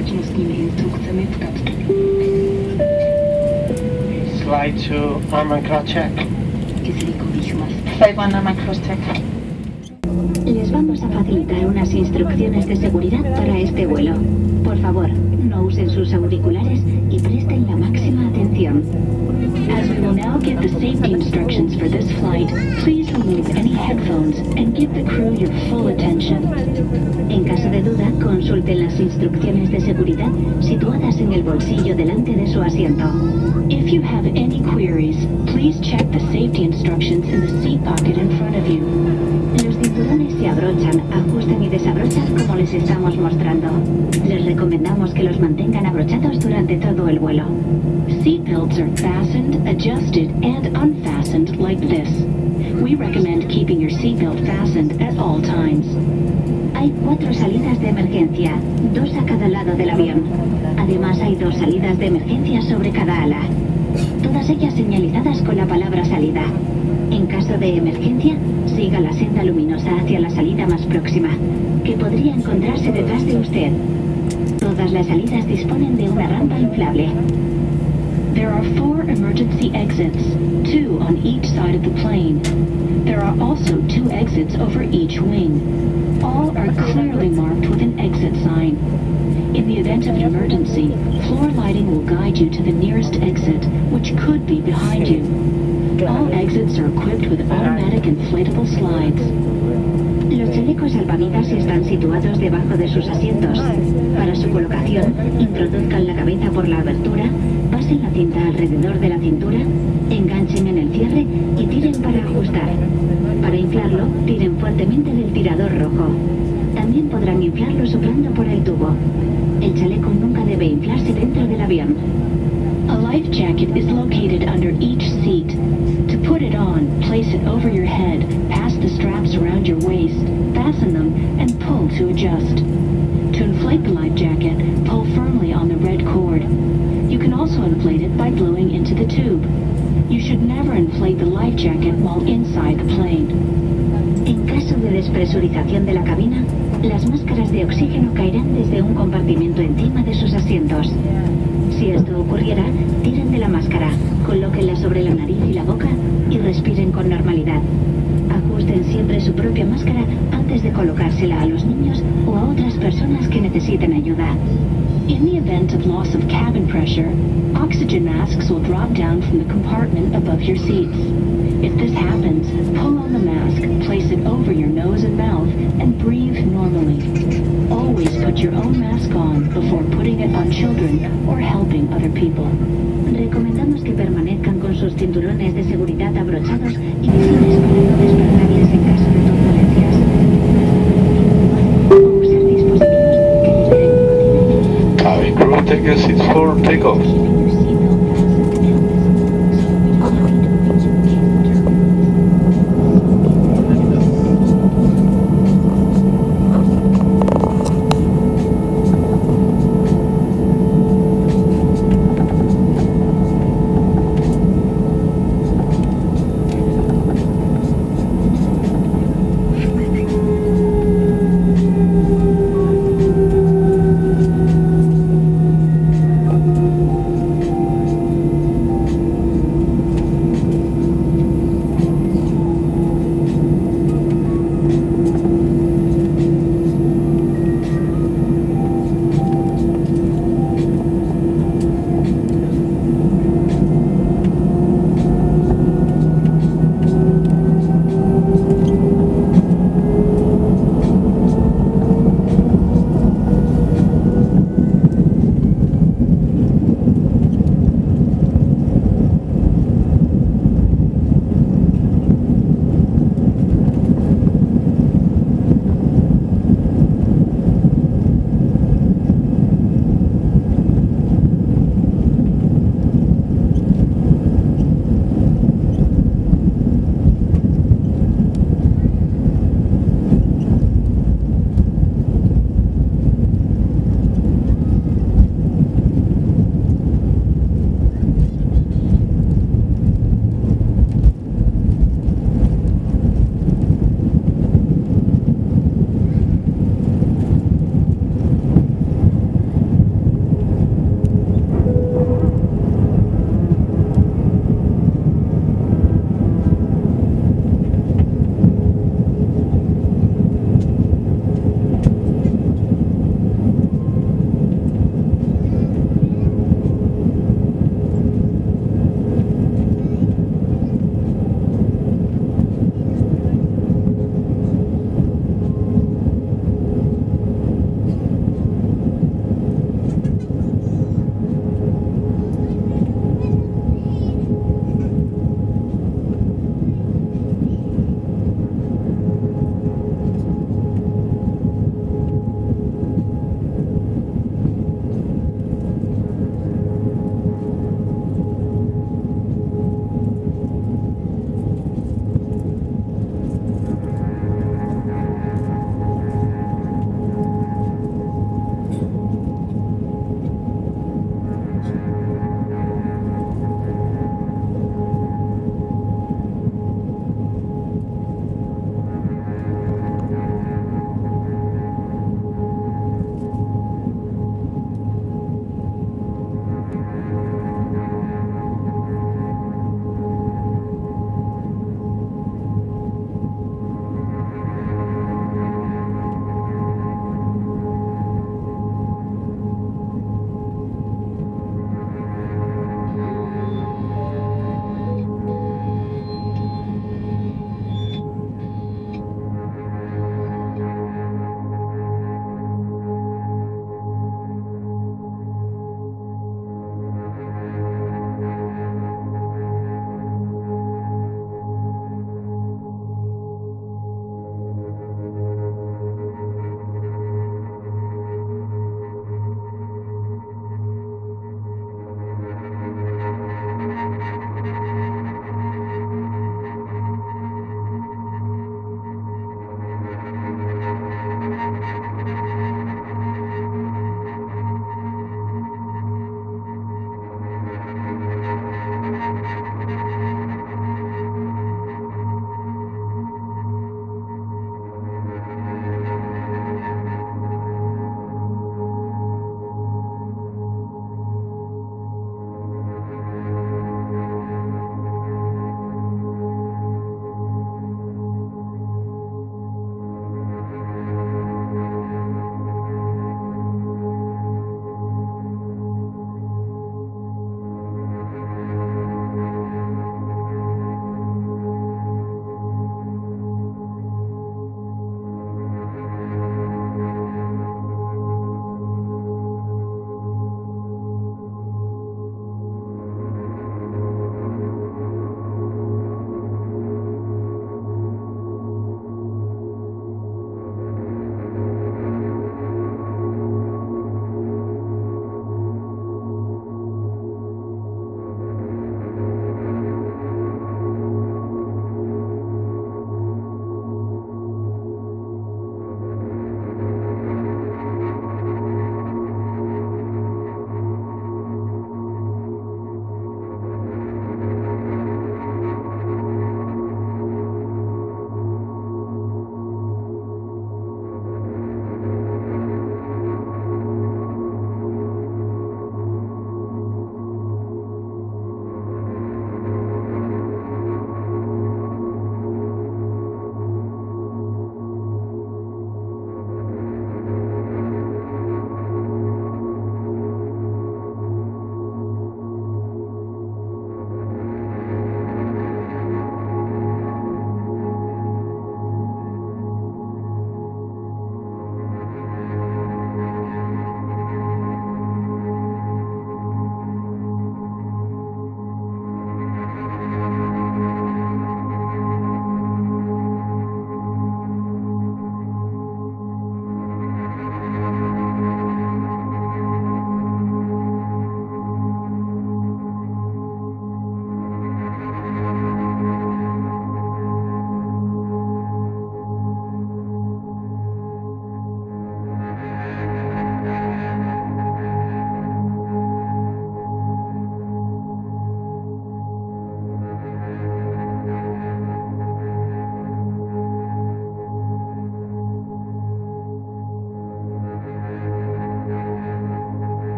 bezpečnostními instrukcemi v kapsle. Slide to armor crash check. Kyslíkových mas. Slide my cross check. Les vamos a facilitar unas instrucciones de seguridad para este vuelo. Por favor, no usen sus auriculares y presten la máxima atención. As we will now give the safety instructions for this flight, please remove any headphones and give the crew your full attention. En caso de duda, consulten las instrucciones de seguridad situadas en el bolsillo delante de su asiento. If you have any queries, please check the safety instructions in the seat pocket in front of you. Se abrochan, ajustan y desabrochan como les estamos mostrando. Les recomendamos que los mantengan abrochados durante todo el vuelo. Seatbelts are fastened, adjusted, and unfastened like this. We recommend keeping your seatbelt fastened at all times. Hay cuatro salidas de emergencia, dos a cada lado del avión. Además hay dos salidas de emergencia sobre cada ala. Todas ellas señalizadas con la palabra salida. En caso de emergencia, siga la senda luminosa hacia la salida más próxima, que podría encontrarse detrás de usted. Todas las salidas disponen de una rampa inflable. There are four emergency exits, two on each side of the plane. There are also two exits over each wing. All are clearly marked with an exit sign. In the event of an emergency, floor lighting will guide you to the nearest exit, which could be behind you. All exits are equipped with automatic inflatable slides. Los chalecos salvavidas están situados debajo de sus asientos. Para su colocación, introduzcan la cabeza por la abertura, pasen la cinta alrededor de la cintura, enganchen en el cierre y tiren para ajustar. Para inflarlo, tiren fuertemente del tirador rojo. También podrán inflarlo soplando por el tubo. El chaleco nunca debe inflarse dentro del avión. A life jacket is located under each seat. To put it on, place it over your head, pass the straps around your waist, fasten them, and pull to adjust. To inflate the life jacket, pull firmly on the red cord. You can also inflate it by blowing into the tube. You should never inflate the life jacket while inside the plane. En caso de despresurización de la cabina, las máscaras de oxígeno caerán desde un compartimento encima de sus asientos. Si esto ocurriera, tiren de la máscara, colóquenla sobre la nariz y la boca y respiren con normalidad. Ajusten siempre su propia máscara antes de colocársela a los niños o a otras personas que necesiten ayuda. In the event of loss of cabin pressure, oxygen masks will drop down from the compartment above your seats. If this happens, pull on the mask, place it over your nose and mouth, and breathe normally. Always put your own mask on before putting it on children or helping other people. Recomendamos que permanezcan con sus cinturones de seguridad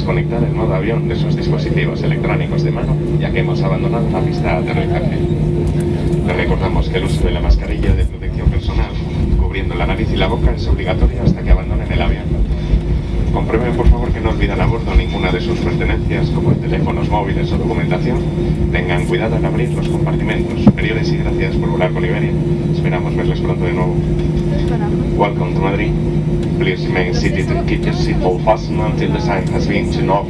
desconectar el modo avión de sus dispositivos electrónicos de mano, ya que hemos abandonado la pista de aterrizaje. Les recordamos que el uso de la mascarilla de protección personal, cubriendo la nariz y la boca, es obligatorio hasta que abandonen el avión. Comprueben por favor que no olvidan a bordo ninguna de sus pertenencias como teléfonos móviles o documentación. Tengan cuidado en abrir los compartimentos superiores y gracias por volar con Iberia. Esperamos verles pronto de nuevo. Welcome to Madrid. Please remain seated and keep your seatbelt fastened until the sign has been turned off.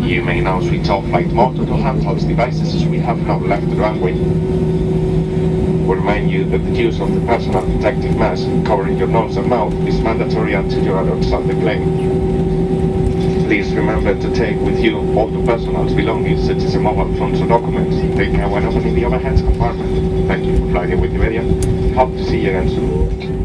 You may now switch off flight mode to handheld devices as we have now left the runway. We remind you that the use of the personal protective mask covering your nose and mouth is mandatory until you are outside the plane. Remember to take with you all the personal belongings such as your mobile phones or documents. Take care when opening the overhead compartment. Thank you for flying with Iberia. Hope to see you again soon.